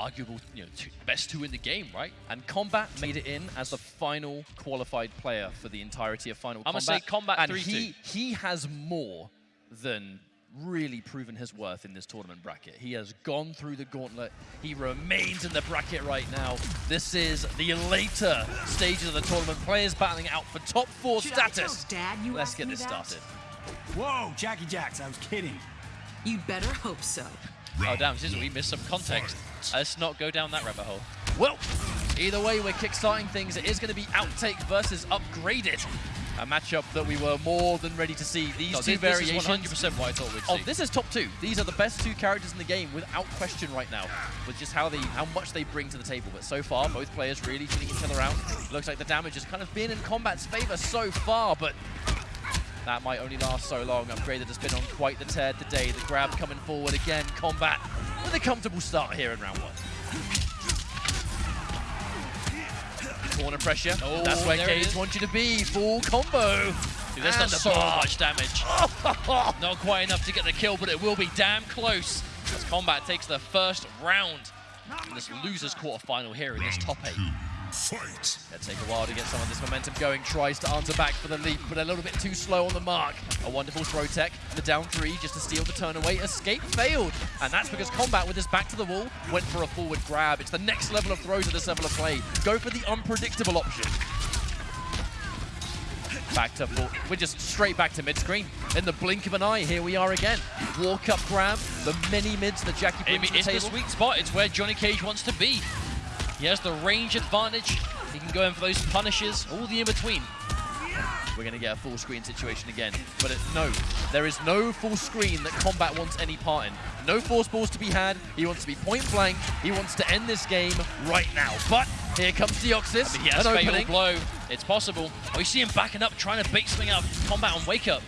arguable, you know, two, best two in the game, right? And Combat made it in as the final qualified player for the entirety of Final I'm gonna say Combat and 3-2. he, he has more than really proven his worth in this tournament bracket. He has gone through the gauntlet. He remains in the bracket right now. This is the later stages of the tournament. Players battling out for top four Should status. Dad you Let's get this that? started. Whoa, Jacqui Jacks, I was kidding. You'd better hope so. Oh, damn, this is we missed some context. Let's not go down that rabbit hole. Well, either way, we're kickstarting things. It is going to be Outtake versus Upgraded. A matchup that we were more than ready to see. These No, two this, this variations. is 100% what I thought we'd Oh, this is top two. These are the best two characters in the game without question right now, with just how they, how much they bring to the table. But so far, both players really feeling each other out. Looks like the damage has kind of been in combat's favor so far, but that might only last so long. Upgraded has been on quite the tear today. The grab coming forward again. Combat with a comfortable start here in round one. Corner pressure. Oh, That's where Cage wants you to be. Full combo. Dude, that's And not so bar. much damage. Not quite enough to get the kill, but it will be damn close as Combat takes the first round in this losers quarterfinal here in this top eight. Fight. It'll take a while to get some of this momentum going. Tries to answer back for the leap, but a little bit too slow on the mark. A wonderful throw tech. The down three just to steal the turn away. Escape failed. And that's because Combat, with his back to the wall, went for a forward grab. It's the next level of throws at this level of play. Go for the unpredictable option. Back to full. We're just straight back to mid-screen. In the blink of an eye, here we are again. Walk up grab. The mini mids that Jacqui I brings mean, to the it's the sweet spot. It's where Johnny Cage wants to be. He has the range advantage. He can go in for those punishes, all the in-between. We're going to get a full screen situation again. But it, no, there is no full screen that Combat wants any part in. No force balls to be had. He wants to be point blank. He wants to end this game right now. But here comes Deoxys. He has an fatal opening. blow. It's possible. Oh, you see him backing up, trying to bait something out of combat on wake up.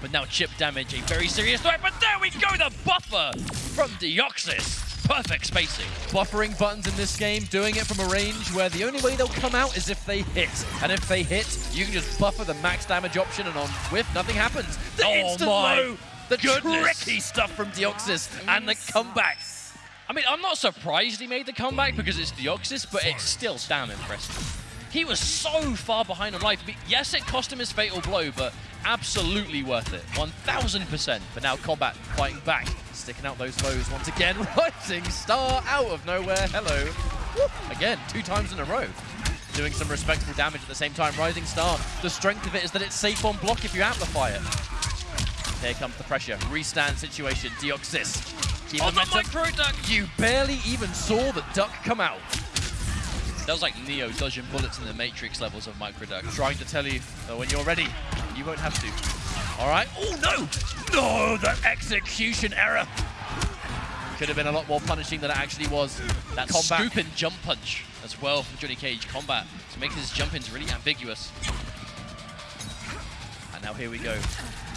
But now chip damage, a very serious threat. But there we go, the buffer from Deoxys. Perfect spacing. Buffering buttons in this game, doing it from a range where the only way they'll come out is if they hit. And if they hit, you can just buffer the max damage option and on whiff, nothing happens. The Oh instant my low, the goodness. tricky stuff from Deoxys and the comeback. I mean, I'm not surprised he made the comeback because it's Deoxys, but it's still damn impressive. He was so far behind on life. Yes, it cost him his fatal blow, but absolutely worth it. 1,000%. But now Combat fighting back, sticking out those foes once again. Rising Star out of nowhere. Hello. Woo. Again, two times in a row. Doing some respectable damage at the same time. Rising Star, the strength of it is that it's safe on block if you amplify it. Here comes the pressure. Restand situation. Deoxys. Keep the momentum. micro duck! You barely even saw the duck come out. That was like Neo dodging bullets in the Matrix levels of micro duck. Trying to tell you that when you're ready, you won't have to. All right. Oh, no. No, the execution error. Could have been a lot more punishing than it actually was. That Combat. scoop and jump punch as well from Johnny Cage combat to make his jump ins really ambiguous. And now here we go.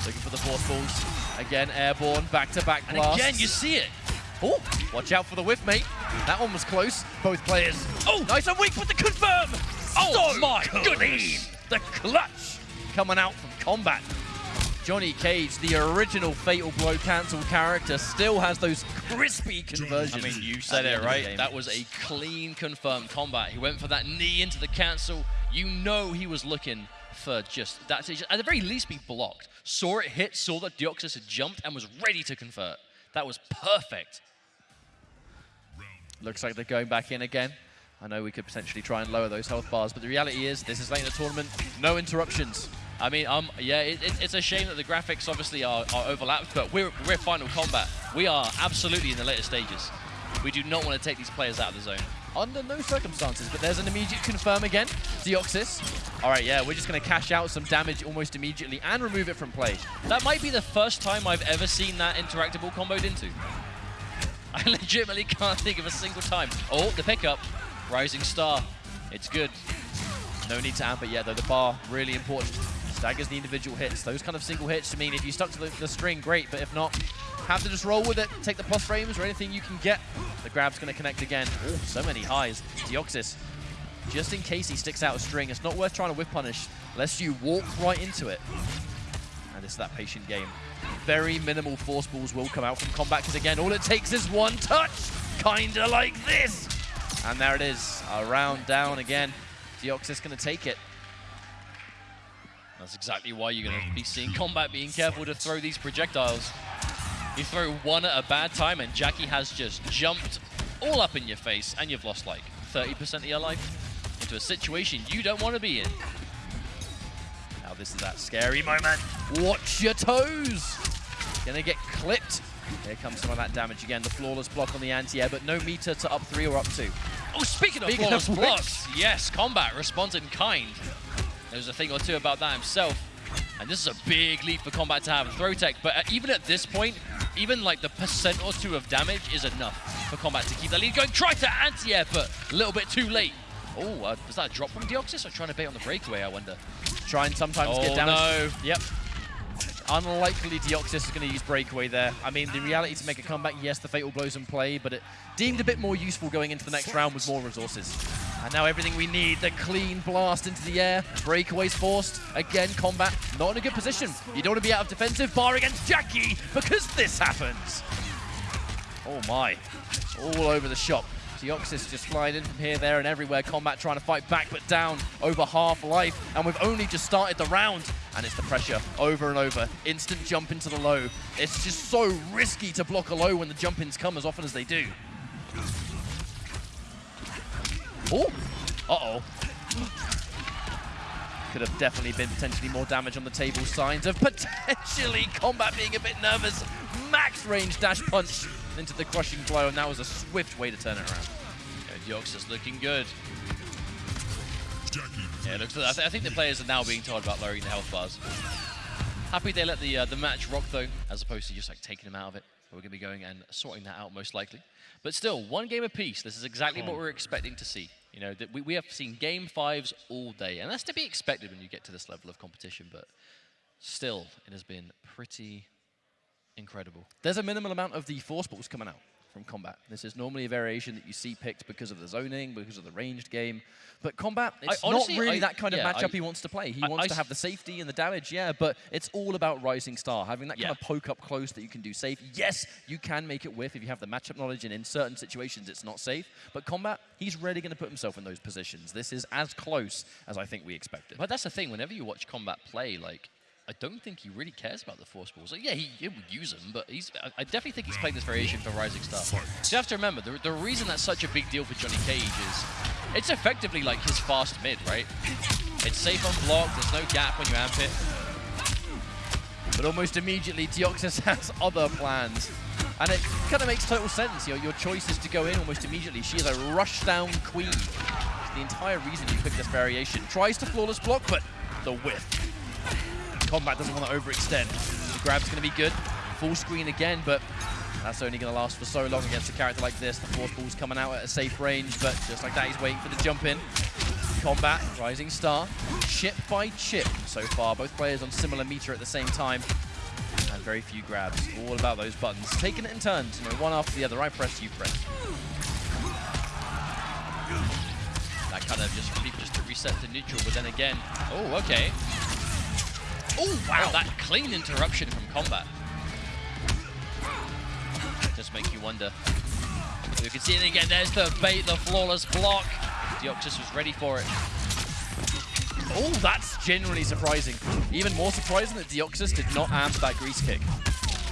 Looking for the fourth balls. Again, airborne, back-to-back And blasts. again, you see it. Oh, watch out for the whiff, mate. That one was close. Both players. Oh! nice and weak with the confirm. Oh So my clean. goodness. The clutch coming out from combat. Johnny Cage, the original Fatal Blow cancel character, still has those crispy conversions. I mean, you said it end of the right. That was a clean confirmed combat. He went for that knee into the cancel. You know he was looking for just that. to At the very least, be blocked. Saw it hit, saw that Deoxys had jumped, and was ready to convert. That was perfect. Looks like they're going back in again. I know we could potentially try and lower those health bars, but the reality is this is late in the tournament. No interruptions. I mean, um, yeah, it, it, it's a shame that the graphics obviously are, are overlapped, but we're, we're Final Kombat. We are absolutely in the later stages. We do not want to take these players out of the zone. Under no circumstances, but there's an immediate confirm again. Deoxys. All right, yeah, we're just going to cash out some damage almost immediately and remove it from play. That might be the first time I've ever seen that interactable comboed into. I legitimately can't think of a single time. Oh, the pickup. Rising Star. It's good. No need to amp it yet, though. The bar, really important. Staggers the individual hits. Those kind of single hits, I mean, if you stuck to the, the string, great, but if not, have to just roll with it, take the plus frames or anything you can get. The grab's going to connect again. Oh, so many highs. Deoxys, just in case he sticks out a string, it's not worth trying to whip punish unless you walk right into it. And it's that patient game. Very minimal force balls will come out from combat because, again, all it takes is one touch. kinda like this. And there it is, a round down again. Deoxys gonna take it. That's exactly why you're going to be seeing combat being careful to throw these projectiles. You throw one at a bad time and Jacqui has just jumped all up in your face and you've lost like 30% of your life into a situation you don't want to be in. Now this is that scary moment. Watch your toes. Gonna get clipped. Here comes some of that damage again. The flawless block on the anti-air, but no meter to up three or up two. Oh, speaking of Speaking flawless of blocks, yes, combat responds in kind. There's a thing or two about that himself. And this is a big leap for combat to have throw tech, but uh, even at this point, even like the percent or two of damage is enough for combat to keep that lead going. Try to anti-air, but a little bit too late. Oh, uh, was that a drop from Deoxys or trying to bait on the breakaway, I wonder? Try and sometimes Oh, get damage. no. Yep. Unlikely Deoxys is going to use breakaway there. I mean, the reality to make a comeback, yes, the fatal blows in play, but it deemed a bit more useful going into the next round with more resources. And now everything we need, the clean blast into the air, breakaways forced. Again, combat not in a good position. You don't want to be out of defensive bar against Jacqui because this happens. Oh my, all over the shop. Deoxys just flying in from here, there, and everywhere. Combat trying to fight back, but down over half life. And we've only just started the round. And it's the pressure over and over. Instant jump into the low. It's just so risky to block a low when the jump-ins come as often as they do. Oh, uh-oh. Could have definitely been potentially more damage on the table. Signs of potentially combat being a bit nervous. Max range dash punch into the crushing blow, and that was a swift way to turn it around. Yeah, Deoxys looking good. Yeah, it looks. I, th I think the players are now being told about lowering the health bars. Happy they let the uh, the match rock though, as opposed to just like taking them out of it. We're gonna be going and sorting that out most likely. But still, one game apiece. This is exactly what hmm. we're expecting to see. You know, that we, we have seen game fives all day, and that's to be expected when you get to this level of competition. But still, it has been pretty incredible. There's a minimal amount of the force balls coming out from combat. This is normally a variation that you see picked because of the zoning, because of the ranged game. But combat, it's honestly, not really I- that kind of matchup I- he wants to play. He I- wants I to have the safety and the damage, yeah, but it's all about Rising Star, having that kind of poke up close that you can do safe. Yes, you can make it whiff if you have the matchup knowledge, and in certain situations it's not safe. But combat, he's really going to put himself in those positions. This is as close as I think we expected. But that's the thing. Whenever you watch combat play, like I don't think he really cares about the force balls. Like, yeah, he, he would use them, but he's. I, I definitely think he's playing this variation for Rising Star. So you have to remember the, the reason that's such a big deal for Johnny Cage is it's effectively like his fast mid, right? It's safe on block. There's no gap when you amp it. But almost immediately, Deoxys has other plans. And it kind of makes total sense. Your, your choice is to go in almost immediately. She is a rush-down queen. It's the entire reason you picked this variation. Tries to flawless block, but the whiff. Combat doesn't want to overextend. The grab's going to be good. Full screen again, but that's only going to last for so long against a character like this. The force ball's coming out at a safe range, but just like that, he's waiting for the jump in. Combat, Rising Star, chip by chip so far. Both players on similar meter at the same time. And very few grabs. All about those buttons. Taking it in turns, you know, one after the other. I press, you press. That kind of just just to reset to neutral, but then again, oh okay. Oh wow, that clean interruption from combat. Just make you wonder. You can see it again. There's the bait, the flawless block. Deoxys was ready for it. Oh, that's genuinely surprising. Even more surprising that Deoxys did not amp that grease kick.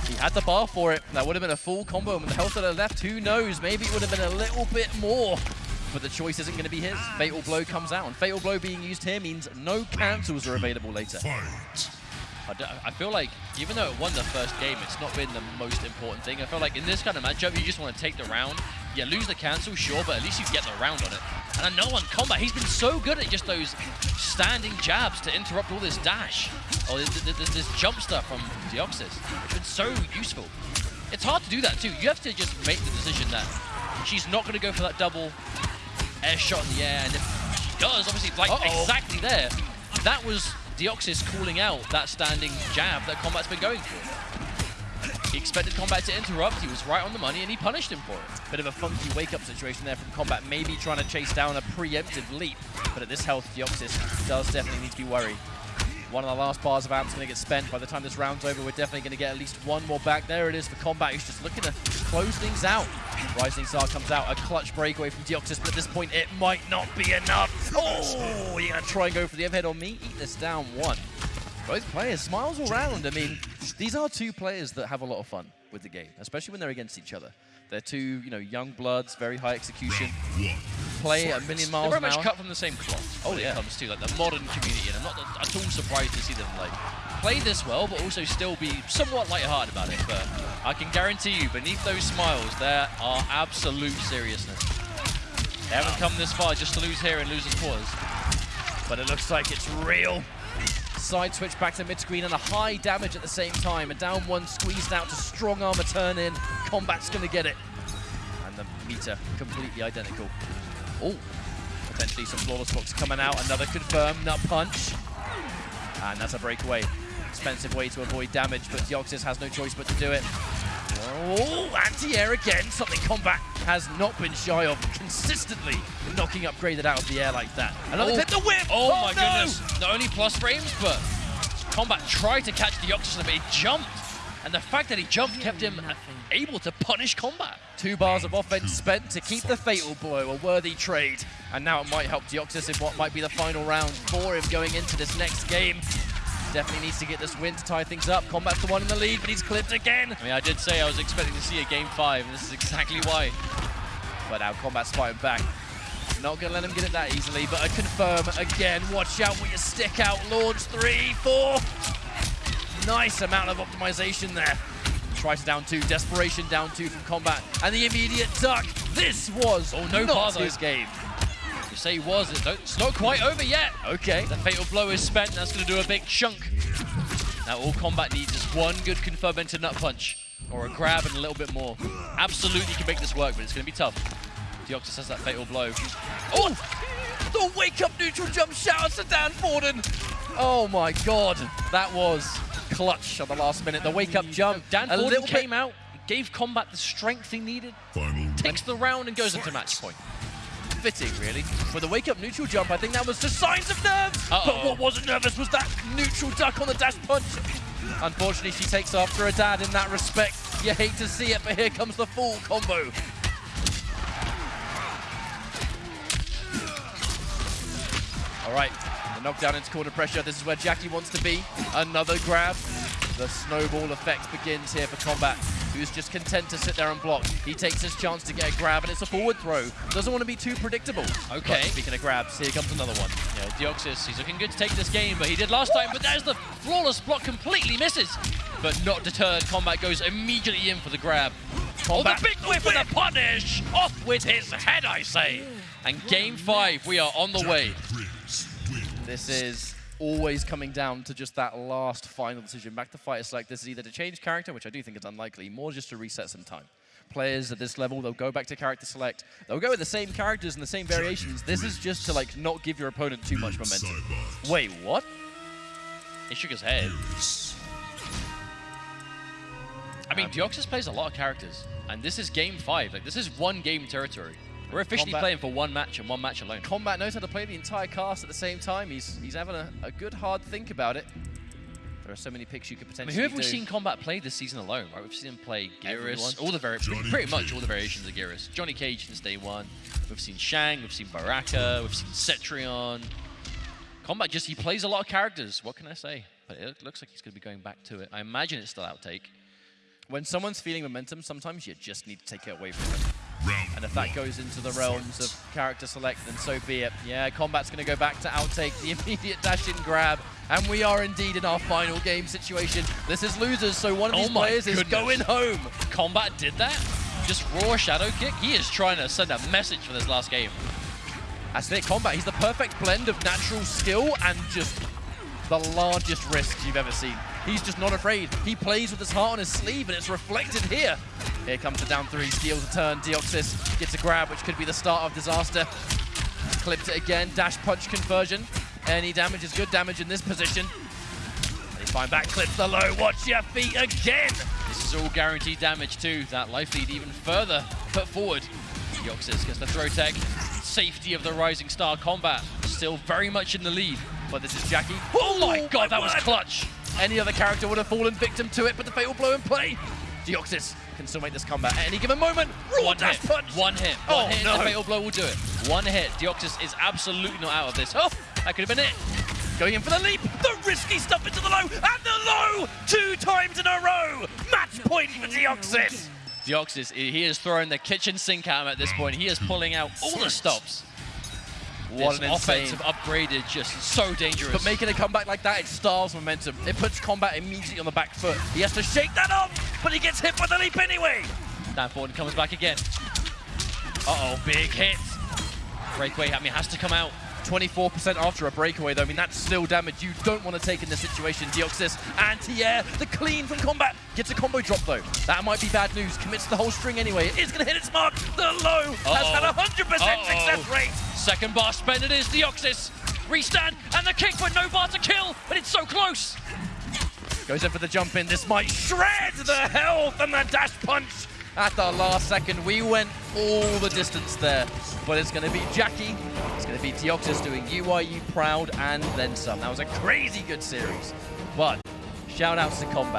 He had the bar for it. That would have been a full combo. And with the health that are left, who knows? Maybe it would have been a little bit more. But the choice isn't going to be his. Ah, Fatal Blow comes out. And Fatal Blow being used here means no cancels are available later. I feel like even though it won the first game, it's not been the most important thing. I feel like in this kind of matchup, you just want to take the round. Yeah, lose the cancel, sure, but at least you get the round on it. And I know on combat, he's been so good at just those standing jabs to interrupt all this dash. Oh, or this, this, this jump stuff from Deoxys. It's been so useful. It's hard to do that too. You have to just make the decision that she's not going to go for that double air shot in the air. And if she does, obviously, like Uh-oh. exactly there, that was Deoxys calling out that standing jab that Combat's been going for. He expected Combat to interrupt, he was right on the money, and he punished him for it. Bit of a funky wake-up situation there from Combat, maybe trying to chase down a preemptive leap. But at this health, Deoxys does definitely need to be worried. One of the last bars of Amp's going to get spent. By the time this round's over, we're definitely going to get at least one more back. There it is for Combat, who's just looking to close things out. Rising Star comes out, a clutch breakaway from Deoxys, but at this point it might not be enough. Oh, you're gonna try and go for the overhead on me? Eat this down one. Both players, smiles all round. I mean, these are two players that have a lot of fun with the game, especially when they're against each other. They're two, you know, young bloods, very high execution, play a million miles They're very much cut from the same cloth Oh, when yeah. it comes to like the modern community, and I'm not at all surprised to see them like play this well, but also still be somewhat lighthearted about it. But I can guarantee you, beneath those smiles, there are absolute seriousness. They haven't come this far just to lose here and lose in quarters. but it looks like it's real. Side switch back to mid screen and a high damage at the same time. A down one squeezed out to strong armor turn in. Combat's gonna get it. And the meter completely identical. Oh, potentially some flawless blocks coming out. Another confirmed nut punch. And that's a breakaway. Expensive way to avoid damage, but Deoxys has no choice but to do it. Oh, anti-air again. Something Combat has not been shy of consistently knocking upgraded out of the air like that. Another Oh. hit the whip. Oh, oh, my no! goodness! Not only plus frames, but Combat tried to catch Deoxys, but he jumped. And the fact that he jumped kept him able to punish Combat. Two bars of offense spent to keep the fatal blow, a worthy trade. And now it might help Deoxys in what might be the final round for him going into this next game. Definitely needs to get this win to tie things up. Combat's the one in the lead, but he's clipped again. I mean, I did say I was expecting to see a game five, and this is exactly why. But now Combat's fighting back. Not gonna let him get it that easily, but a confirm again. Watch out with your stick out. Launch three, four. Nice amount of optimization there. Tries down two, desperation down two from Combat, and the immediate duck. This was Oh, no not his game. You say he was, it it's not quite over yet. Okay. The fatal blow is spent, that's going to do a big chunk. Now all combat needs is one good confirm into nut punch, or a grab and a little bit more. Absolutely can make this work, but it's going to be tough. Deoxys has that fatal blow. Oh! The wake up neutral jump shout out to Dan Forden. Oh my god, that was clutch on the last minute. The wake up jump. Dan a Forden little came out, gave combat the strength he needed, Final takes the round and goes into match point. fitting, really. For the wake up neutral jump, I think that was just signs of nerves. But Uh-oh. what wasn't nervous was that neutral duck on the dash punch. Unfortunately, she takes after her dad in that respect. You hate to see it, but here comes the full combo. All right, the knockdown into corner pressure. This is where Jacqui wants to be. Another grab. The snowball effect begins here for Combat, who's just content to sit there and block. He takes his chance to get a grab, and it's a forward throw. Doesn't want to be too predictable. Okay. But speaking of grabs, here comes another one. Yeah, Deoxys, he's looking good to take this game, but he did last time, but there's the flawless block, completely misses. But not deterred, Combat goes immediately in for the grab. Combat- Oh, the big whip and the punish! Off with his head, I say! And game five, we are on the way. Prince wins. This is always coming down to just that last final decision. Back to fight, it's like this is either to change character, which I do think is unlikely, more just to reset some time. Players at this level, they'll go back to character select. They'll go with the same characters and the same variations. This is just to like not give your opponent too much momentum. Wait, what? He shook his head. I mean, Deoxys plays a lot of characters, and this is game five. Like, this is one game territory. We're officially Combat- playing for one match and one match alone. Combat knows how to play the entire cast at the same time. He's he's having a, a good hard think about it. There are so many picks you could I mean, potentially who have we seen Combat play this season alone, right? We've seen him play Everyone. Geras, all the vari- Johnny pretty much all the variations of Geras. Johnny Cage since day one. We've seen Shang, we've seen Baraka, we've seen Cetrion. Combat just, he plays a lot of characters. What can I say? But it looks like he's going to be going back to it. I imagine it's still outtake. When someone's feeling momentum, sometimes you just need to take it away from them. Round And if that goes into the realms of character select, then so be it. Yeah, combat's going to go back to outtake, the immediate dash-in grab, and we are indeed in our final game situation. This is losers, so one of Oh these my players is going home. Combat did that? Just raw shadow kick? He is trying to send a message for this last game. That's it, combat. He's the perfect blend of natural skill and just the largest risks you've ever seen. He's just not afraid. He plays with his heart on his sleeve, and it's reflected here. Here comes the down three, steals a turn. Deoxys gets a grab, which could be the start of disaster. Clipped it again, dash punch conversion. Any damage is good damage in this position. And he's fine back, clips the low. Watch your feet again. This is all guaranteed damage too. That life lead even further put forward. Deoxys gets the throw tech. Safety of the Rising Star combat. Still very much in the lead. But this is Jacqui. Oh my oh, god, that was clutch. Any other character would have fallen victim to it, but the fatal blow in play. Deoxys can still make this comeback at any given moment. Raw One hit. punch. One hit. Oh, One hit. no. The fatal blow will do it. One hit. Deoxys is absolutely not out of this. Oh, that could have been it. Going in for the leap. The risky stuff into the low. And the low. Two times in a row. Match point for Deoxys. Deoxys, he is throwing the kitchen sink at him at this point. He is pulling out all the stops. What this an insane. offensive upgrade is just so dangerous. But making a comeback like that, it starves momentum. It puts combat immediately on the back foot. He has to shake that off, but he gets hit by the leap anyway. Dan Forden comes back again. Uh-oh, big hit. Breakaway, I mean, has to come out. 24% after a breakaway, though. I mean, that's still damage you don't want to take in this situation. Deoxys, anti-air, the clean from combat. Gets a combo drop, though. That might be bad news. Commits the whole string anyway. It is going to hit its mark. The low has Uh-oh. had a 100% Uh-oh. success rate. Second bar spent it is Deoxys. Restand, and the kick, but no bar to kill, but it's so close. Goes in for the jump in. This might shred the health and the dash punch. At the last second, we went all the distance there. But it's going to be Jacqui. It's going to be Deoxys doing UIU proud and then some. That was a crazy good series. But shout outs to Combat.